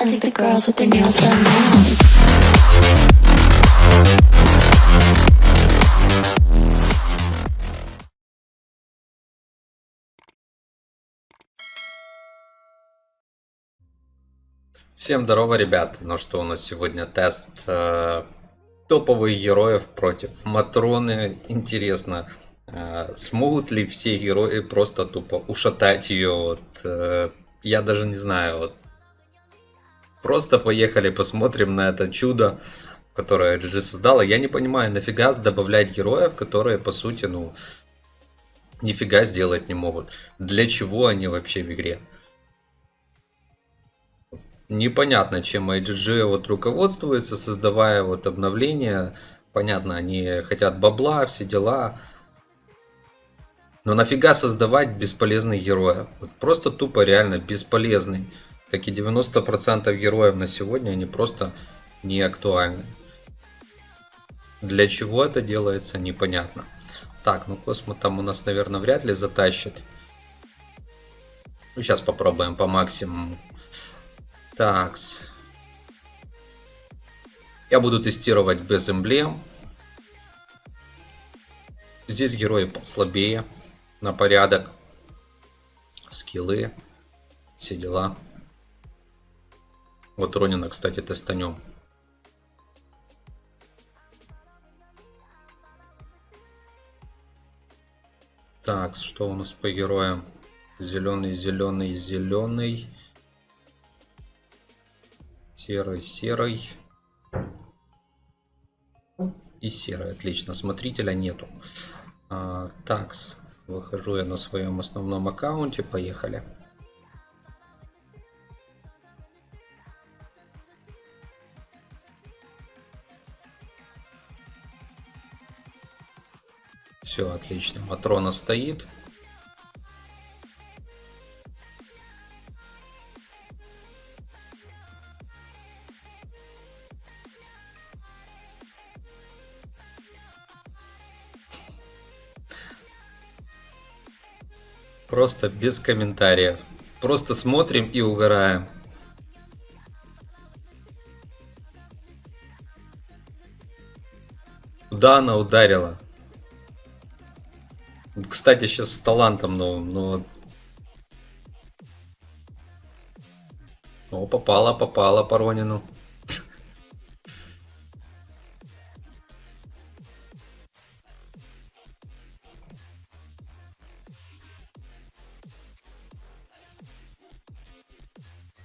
I think the girls with their nails done now. Всем здорово, ребят. Ну что, у нас сегодня тест э, топовых героев против Матроны. Интересно, э, смогут ли все герои просто тупо ушатать ее? Вот, э, я даже не знаю. Вот. Просто поехали, посмотрим на это чудо, которое GG создала. Я не понимаю, нафига добавлять героев, которые, по сути, ну, нифига сделать не могут. Для чего они вообще в игре? непонятно, чем IGG вот руководствуется, создавая вот обновления. Понятно, они хотят бабла, все дела. Но нафига создавать бесполезных героев? Вот просто тупо реально бесполезный. Как и 90% героев на сегодня, они просто не актуальны. Для чего это делается, непонятно. Так, ну Космо там у нас, наверное, вряд ли затащит. Ну, сейчас попробуем по максимуму. Такс. Я буду тестировать без эмблем. Здесь герои послабее на порядок. Скиллы. Все дела. Вот Ронина, кстати, тестанем. Так, что у нас по героям? Зеленый, зеленый, зеленый серый, серый и серый. Отлично, смотрителя нету. А, такс, выхожу я на своем основном аккаунте, поехали. Все, отлично. Матрона стоит. Просто без комментариев. Просто смотрим и угораем. Куда она ударила? Кстати, сейчас с талантом новым, но... О, попала, попала по Ронину.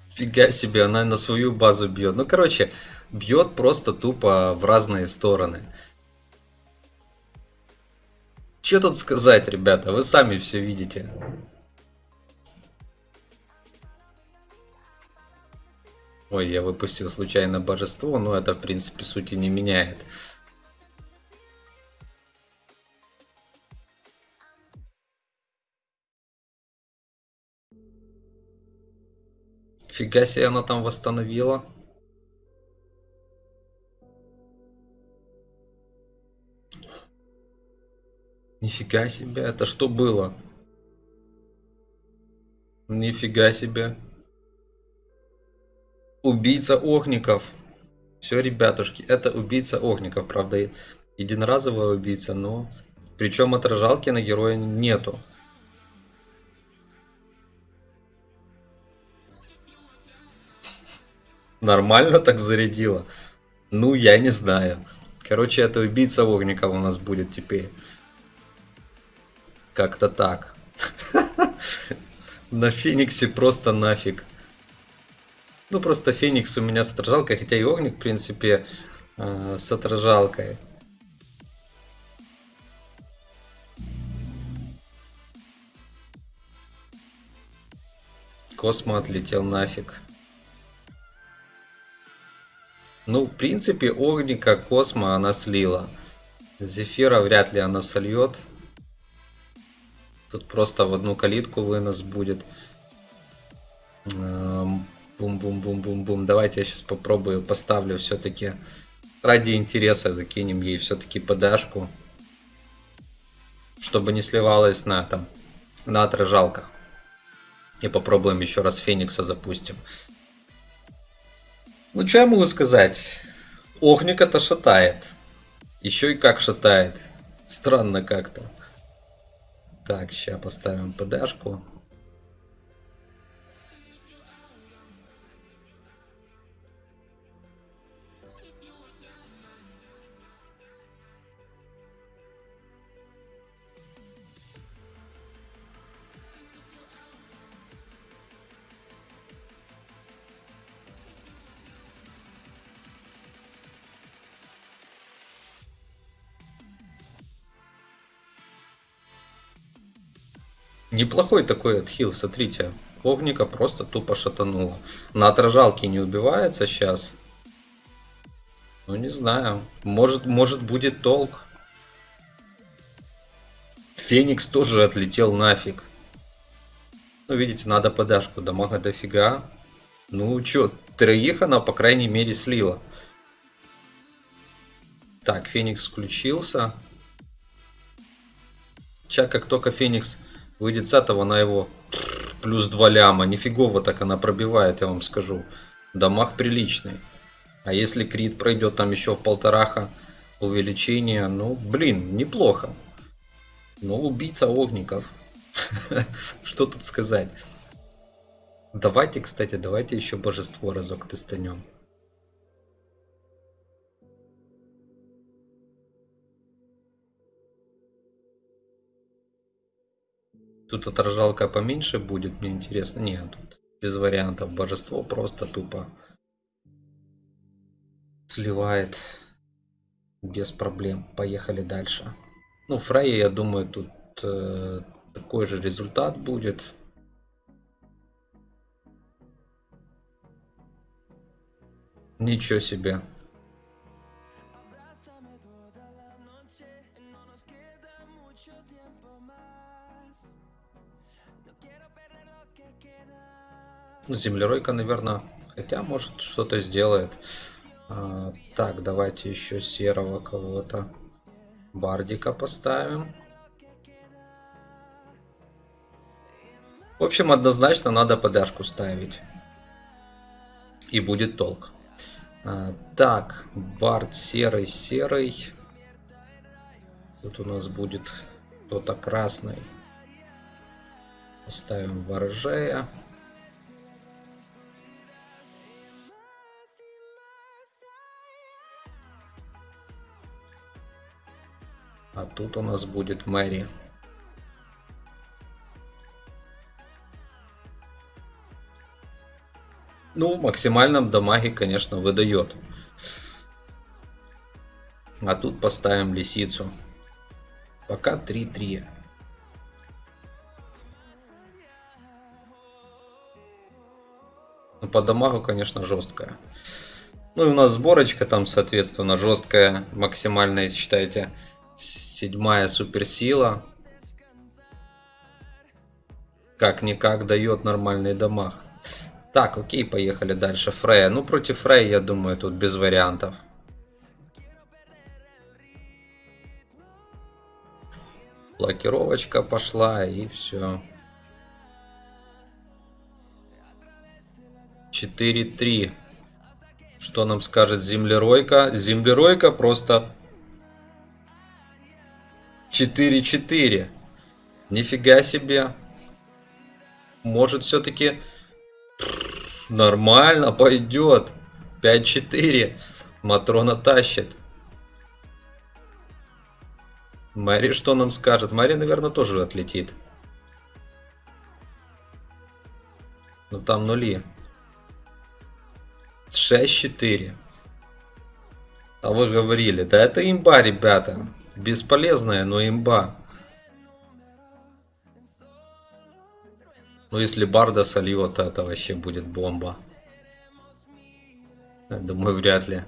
Фига себе, она на свою базу бьет. Ну, короче, бьет просто тупо в разные стороны. Что тут сказать, ребята? Вы сами все видите. Ой, я выпустил случайно божество, но это в принципе сути не меняет. Фига себе она там восстановила. Нифига себе, это что было? Нифига себе. Убийца огников. Все, ребятушки, это убийца огников. Правда, единоразовая убийца, но... Причем отражалки на героя нету. Нормально так зарядила? Ну, я не знаю. Короче, это убийца огника у нас будет теперь. Как-то так. На Фениксе просто нафиг. Ну, просто Феникс у меня с отражалкой, хотя и Огник, в принципе, э, с отражалкой. Космо отлетел нафиг. Ну, в принципе, Огника, Космо она слила. Зефира вряд ли она сольет. Тут просто в одну калитку вынос будет. Бум-бум-бум-бум-бум. Давайте я сейчас попробую, поставлю все-таки. Ради интереса закинем ей все-таки подашку. Чтобы не сливалась на, там, на отражалках. И попробуем еще раз Феникса запустим. Ну, что я могу сказать? Огника-то шатает. Еще и как шатает. Странно как-то. Так, сейчас поставим ПДшку. Неплохой такой отхил, смотрите. Огника просто тупо шатануло. На отражалке не убивается сейчас. Ну не знаю. Может, может будет толк. Феникс тоже отлетел нафиг. Ну видите, надо подашку. Дамага дофига. Ну чё, троих она по крайней мере слила. Так, Феникс включился. Сейчас как только Феникс С этого на его плюс 2 ляма. Нифигово так она пробивает, я вам скажу. Дамаг приличный. А если крит пройдет там еще в полтораха увеличение, ну, блин, неплохо. Но убийца огников. Что тут сказать? Давайте, кстати, давайте еще божество разок тестанем. Тут отражалка поменьше будет, мне интересно. Нет, тут без вариантов. Божество просто тупо сливает без проблем. Поехали дальше. Ну, Фрей, я думаю, тут э, такой же результат будет. Ничего себе. Землеройка, наверное, хотя может что-то сделает. А, так, давайте еще серого кого-то. Бардика поставим. В общем, однозначно надо подашку ставить. И будет толк. А, так, Бард серый, серый. Тут у нас будет кто-то красный. Ставим ворожея. А тут у нас будет Мэри. Ну, максимальном дамаге, конечно, выдает. А тут поставим лисицу. Пока 3-3. Ну, по дамагу, конечно, жесткая. Ну и у нас сборочка там, соответственно, жесткая, максимальная, считайте, Седьмая суперсила. Как-никак дает нормальный дамаг. Так, окей, поехали дальше. Фрея. Ну, против Фрея, я думаю, тут без вариантов. Блокировочка пошла и все. 4-3. Что нам скажет землеройка? Землеройка просто 4-4. Нифига себе. Может все-таки нормально пойдет. 5-4. Матрона тащит. Мэри что нам скажет? Мэри, наверное, тоже отлетит. Ну там нули. 6-4. А вы говорили, да это имба, ребята. Бесполезная, но имба. Ну, если Барда сольет, то это вообще будет бомба. Я думаю, вряд ли.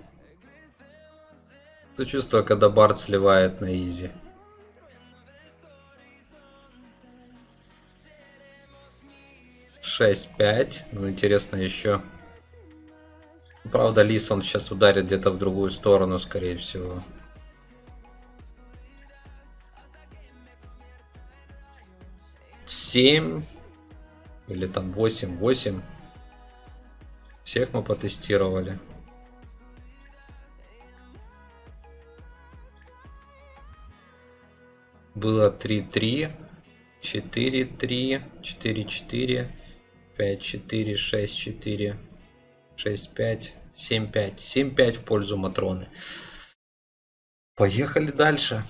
То чувство, когда Бард сливает на изи. Шесть, пять. Ну, интересно еще. Правда, Лис он сейчас ударит где-то в другую сторону, скорее всего. 7 или там 8, 8. Всех мы потестировали. Было 3-3, 4-3, 4-4, 5-4, 6-4, 6-5, 7-5. 7-5 в пользу Матроны. Поехали дальше.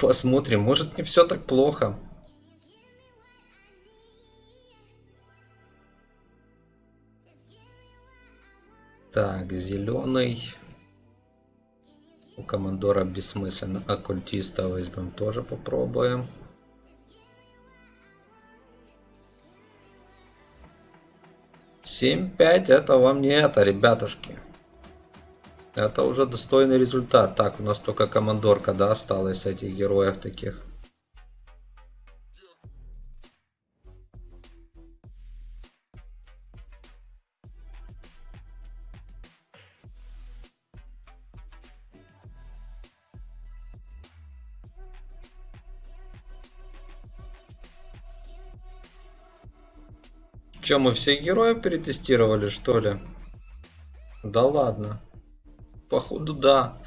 Посмотрим, может не все так плохо. Так, зеленый. У командора бессмысленно. Оккультиста возьмем тоже попробуем. Семь пять это вам не это, ребятушки. Это уже достойный результат. Так, у нас только командорка, да, осталась этих героев таких. Че, мы все героев перетестировали, что ли? Да ладно. Походу, да.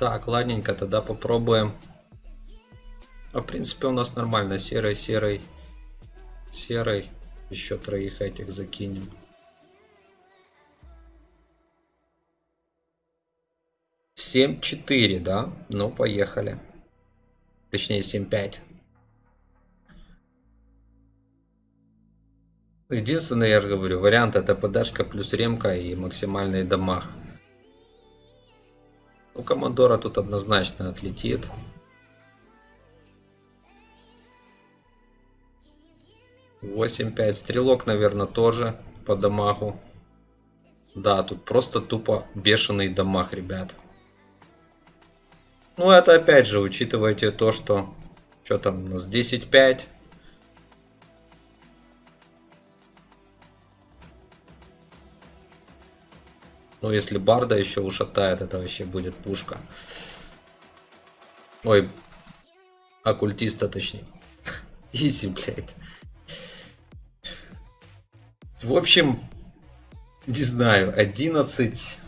Так, ладненько, тогда попробуем. А, в принципе, у нас нормально. Серый, серый, серый. Еще троих этих закинем. Семь четыре, да? Ну, поехали. Точнее, семь пять. Единственный, я же говорю, вариант это подашка плюс ремка и максимальный дамаг. У Командора тут однозначно отлетит. Восемь пять. Стрелок, наверное, тоже по дамагу. Да, тут просто тупо бешеный дамаг, ребят. Ну, это опять же, учитывайте то, что... Что там у нас? 10-5. Ну, если Барда еще ушатает, это вообще будет пушка. Ой, оккультиста точнее. Изи, блядь. В общем, не знаю, 11...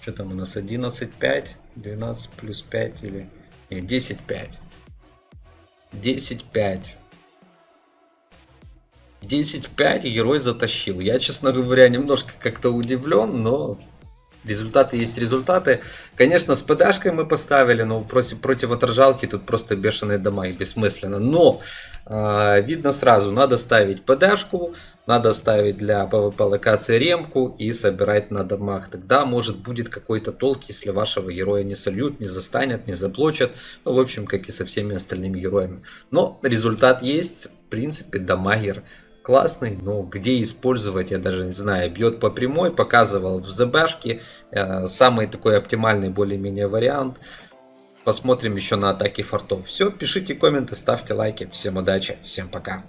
Что там у нас? 11-5? 12 плюс 5 или... Нет, 10-5. 10-5. 10-5 герой затащил. Я, честно говоря, немножко как-то удивлен, но результаты есть результаты. Конечно, с ПДшкой мы поставили, но против, против отражалки тут просто бешеные дома и бессмысленно. Но э, видно сразу, надо ставить ПДшку, надо ставить для PvP локации ремку и собирать на домах. Тогда может будет какой-то толк, если вашего героя не сольют, не застанет, не заблочат. Ну, в общем, как и со всеми остальными героями. Но результат есть. В принципе, дамагер классный, но где использовать, я даже не знаю. Бьет по прямой, показывал в ЗБшке. Э, самый такой оптимальный более-менее вариант. Посмотрим еще на атаки фортов. Все, пишите комменты, ставьте лайки. Всем удачи, всем пока.